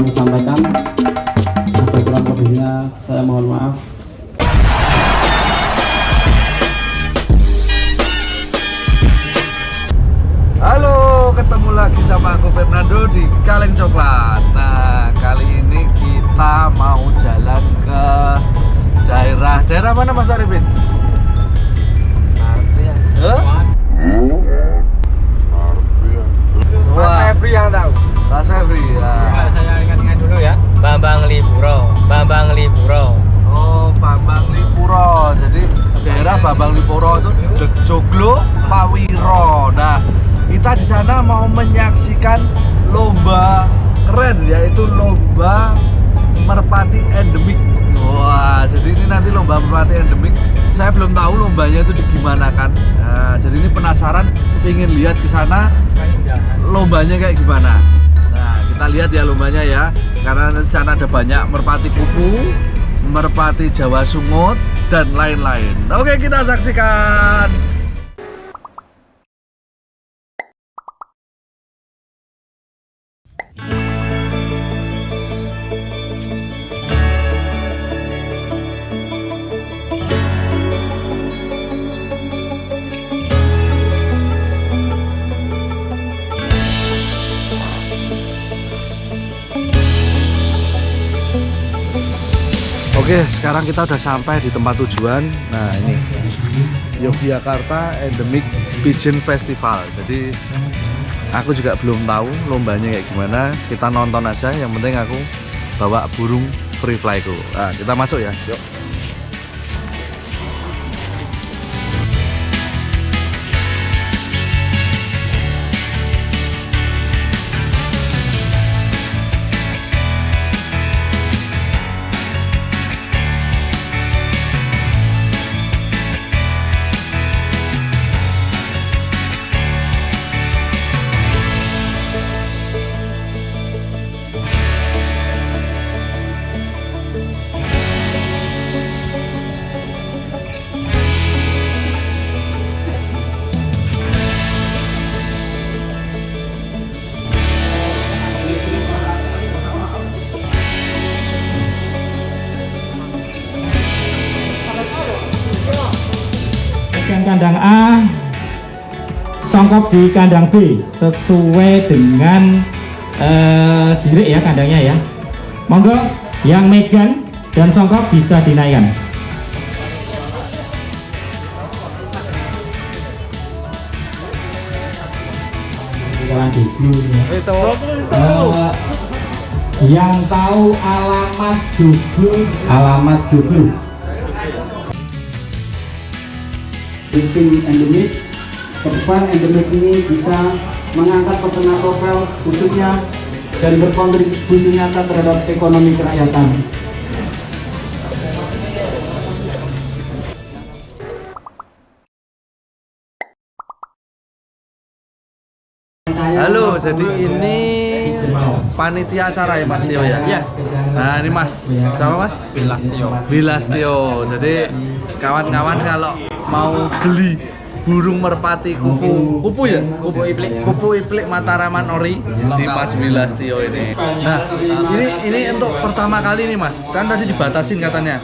kami sampaikan. Ada kurang lebihnya saya mohon maaf. Halo ketemu lagi sama aku Fernando di Kaleng Coklat. Nah kali ini kita mau jalan ke daerah daerah mana Mas Arifin? Bambang Lipuro Bambang Lipuro. Oh Bambang Lipuro. Jadi daerah Bambang Lipuro itu Joglo Pawiro. Nah kita di sana mau menyaksikan lomba keren yaitu lomba merpati endemik. Wah jadi ini nanti lomba merpati endemik. Saya belum tahu lombanya itu gimana kan. Nah, jadi ini penasaran ingin lihat ke sana lombanya kayak gimana. Kita lihat ya lombanya ya. Karena di sana ada banyak merpati kupu, merpati Jawa Sungut dan lain-lain. Oke, kita saksikan. Oke, sekarang kita udah sampai di tempat tujuan. Nah, ini Yogyakarta Endemic Pigeon Festival. Jadi aku juga belum tahu lombanya kayak gimana. Kita nonton aja. Yang penting aku bawa burung free flyku. Nah, kita masuk ya. Yuk. Kandang A, songkok di kandang B sesuai dengan dirik ya kandangnya ya. Monggo yang megan dan songkok bisa dinaikkan. Itu Eh, yang tahu alamat jublu alamat jublu Bikin endemik, ke depan endemik ini bisa mengangkat peternak lokal khususnya dan berkontribusi nyata terhadap ekonomi kerakyatan. Halo, jadi ini panitia acara ya Mas Tio ya? Iya. Nah ini Mas, siapa Mas? Bilastio. Bilastio. Jadi kawan-kawan kalau mau beli burung merpati kupu. Kupu. Ya? Kupu. Iplik. Kupu iplik Mataraman Ori. Di Mas Bilastio ini. Nah ini ini untuk pertama kali nih Mas, kan tadi dibatasin katanya.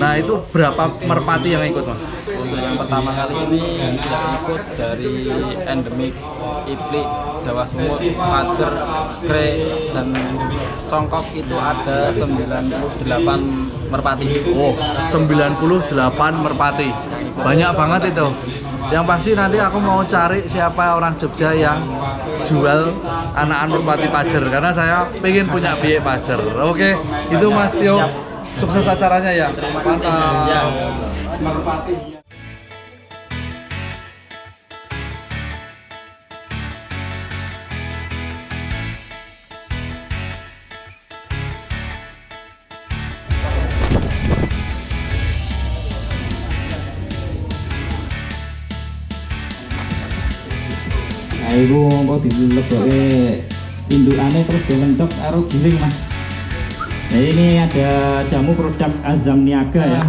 Nah itu berapa merpati yang ikut Mas? Untuk yang pertama kali ini yang ikut dari endemik Iplik, Jawa Sumur, Pajer, Kre, dan Songkok itu ada 98 merpati. Oh, 98 merpati. Banyak banget itu. Yang pasti nanti aku mau cari siapa orang Jogja yang jual anakan merpati pajer karena saya pengen punya biaya pajer. Oke, itu Mas Tio. Sukses acaranya ya. Mantap. Nah, itu kok dileboke indukane terus dilencok karo giling mas. Nah ini ada jamu produk Azam Niaga ya.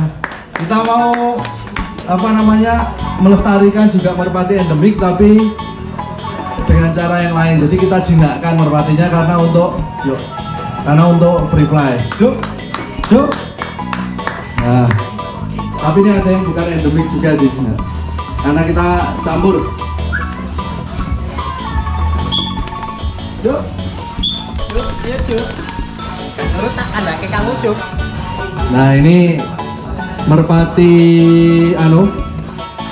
Kita mau apa namanya melestarikan juga merpati endemik tapi dengan cara yang lain. Jadi kita jinakkan merpatinya karena untuk yuk karena untuk free fly. Juk, juk. Nah, tapi ini ada yang bukan endemik juga sih. Nah, karena kita campur. Iya, Cuk. Menurut tak ada ke Cuk. Nah ini merpati anu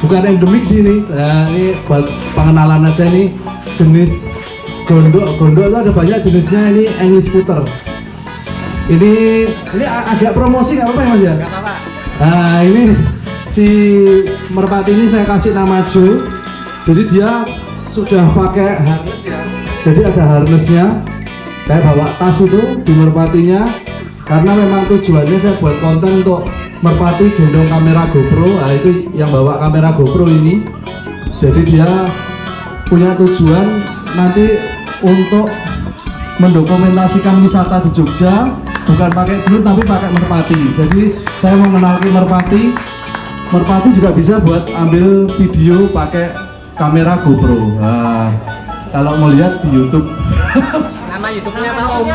bukan endemik sih ini. Nah, ini buat pengenalan aja ini jenis gondok. Gondok itu ada banyak jenisnya. Ini English Puter. Ini ini agak promosi nggak apa-apa ya Mas ya? Gak apa-apa. Nah ini si merpati ini saya kasih nama Joe. Jadi dia sudah pakai harness ya. Jadi ada harnessnya. Saya bawa tas itu di merpatinya karena memang tujuannya saya buat konten untuk merpati gendong kamera GoPro. Nah itu yang bawa kamera GoPro ini. Jadi dia punya tujuan nanti untuk mendokumentasikan wisata di Jogja bukan pakai drone tapi pakai merpati jadi saya mengenalkan merpati merpati juga bisa buat ambil video pakai kamera GoPro nah, kalau mau lihat di YouTube Nama YouTube-nya apa Om?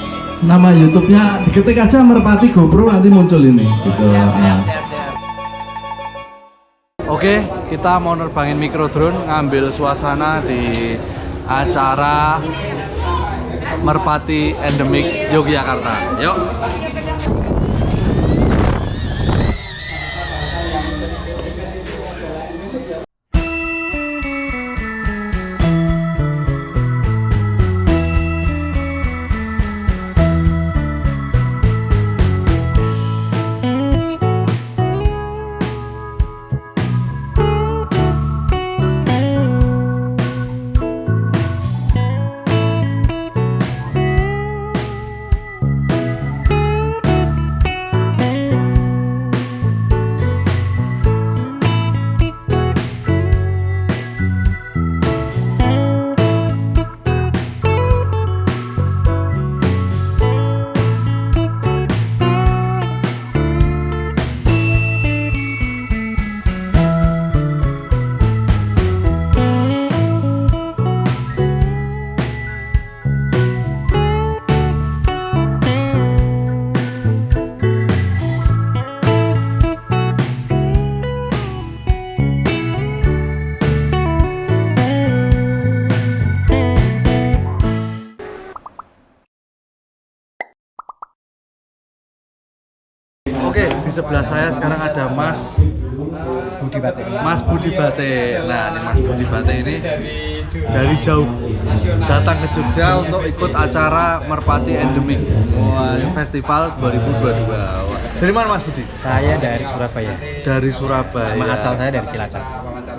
nama YouTube-nya diketik aja merpati GoPro nanti muncul ini gitu nah. Oke, kita mau nerbangin mikro drone ngambil suasana di acara Merpati Endemik Yogyakarta. Yuk. Oke, di sebelah saya sekarang ada Mas Budi Batik. Mas Budi Bate. Nah, ini Mas Budi Bate ini dari jauh datang ke Jogja untuk ikut acara Merpati Endemik Wah, Festival 2022. Wah. Dari mana Mas Budi? Saya dari Surabaya. Dari Surabaya. Cuma asal saya dari Cilacap.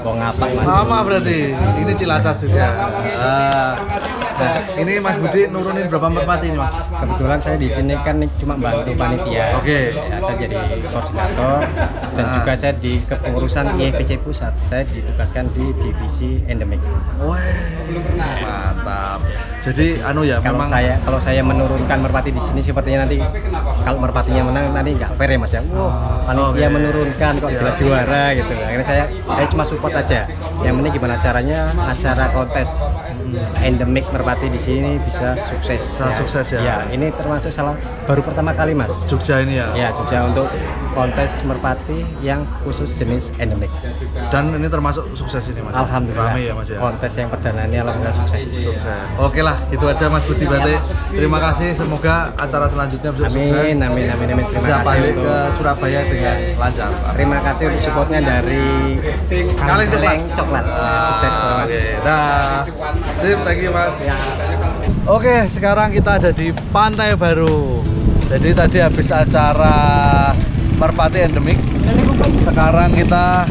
Mau ngapa Mas? Sama berarti. Ini Cilacap juga. Ah. Nah, ini Mas Budi nurunin berapa merpati ini, Mas? Kebetulan saya di sini kan bantu panitia. Oke. Ya, saya jadi koordinator dan Ah. juga saya di kepengurusan IFPC pusat. Saya ditugaskan di divisi endemik. Wah, mantap. Jadi anu ya, Kalau memang saya kalau saya menurunkan merpati di sini sepertinya nanti kalau merpatinya menang nanti nggak fair ya Mas ya. Wah, panitia Oke. menurunkan kok Iya. jelas juara gitu. Akhirnya saya saya cuma support aja. Yang penting gimana caranya acara kontes endemik merpati di sini bisa sukses. Bisa sukses ya. Ya, ini termasuk salah baru pertama kali Mas. Jogja ini ya. Ya, Jogja untuk kontes merpati yang khusus jenis endemik. Dan ini termasuk sukses ini, Mas. Alhamdulillah. Rame ya, Mas ya. Kontes yang perdana ini alhamdulillah sukses. Sukses. Oke lah, itu aja Mas Budi Bate. Terima kasih. Semoga acara selanjutnya bisa sukses. Amin, amin, amin, amin. Terima Bisa kasih balik ke Surabaya dengan lancar. Terima kasih untuk supportnya dari Kaleng Coklat. Coklat. Sukses Ah, terus. Oke, dah. Sip, thank you Mas. Ya. Oke, sekarang kita ada di Pantai Baru. Jadi tadi habis acara Merpati Endemik. Sekarang kita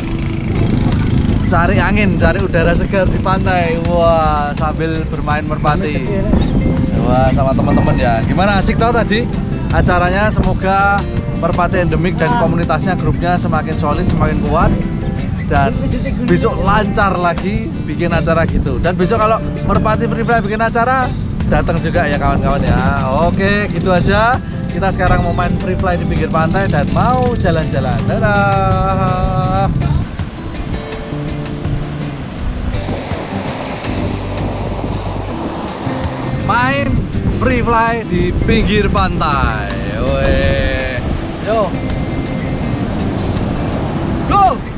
cari angin, cari udara segar di pantai. Wah, sambil bermain merpati. Wah, sama teman-teman ya. Gimana asik tau tadi acaranya? Semoga Merpati Endemik dan komunitasnya, grupnya semakin solid, semakin kuat dan besok lancar lagi bikin acara gitu. Dan besok kalau Merpati Fly bikin acara datang juga ya kawan-kawan ya. Oke, gitu aja. Kita sekarang mau main free fly di pinggir pantai dan mau jalan-jalan. Dadah. main free fly di pinggir pantai. Yo. Go.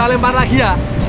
Kita lempar lagi ya.